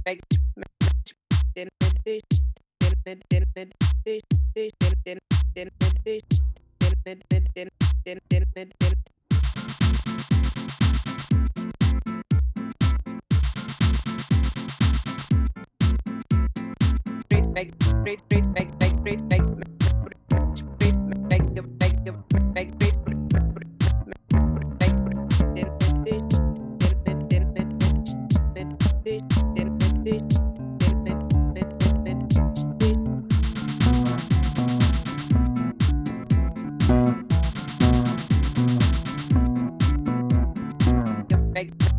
Straight, straight, straight, straight, straight, straight, straight.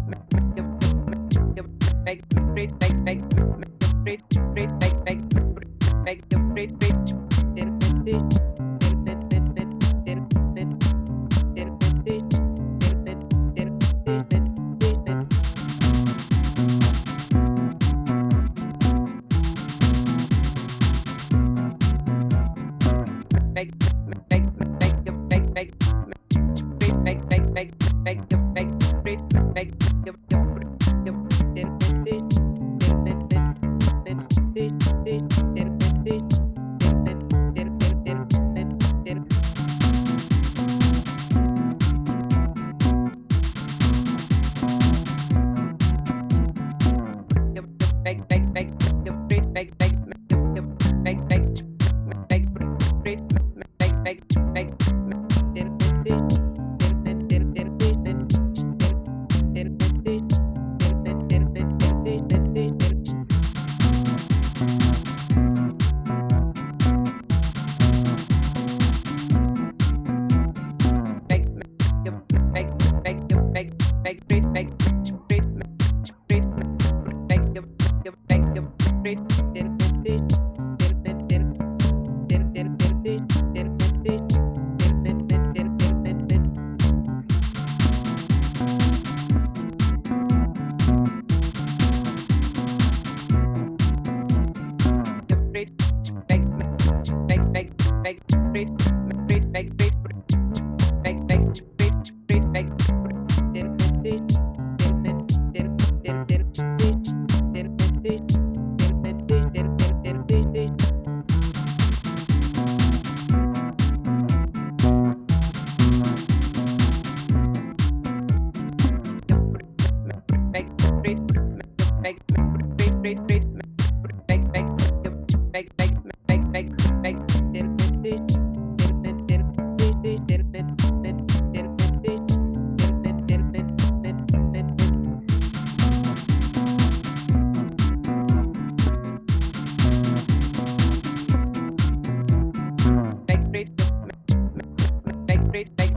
make make make make make make make make make make make make make, make, great.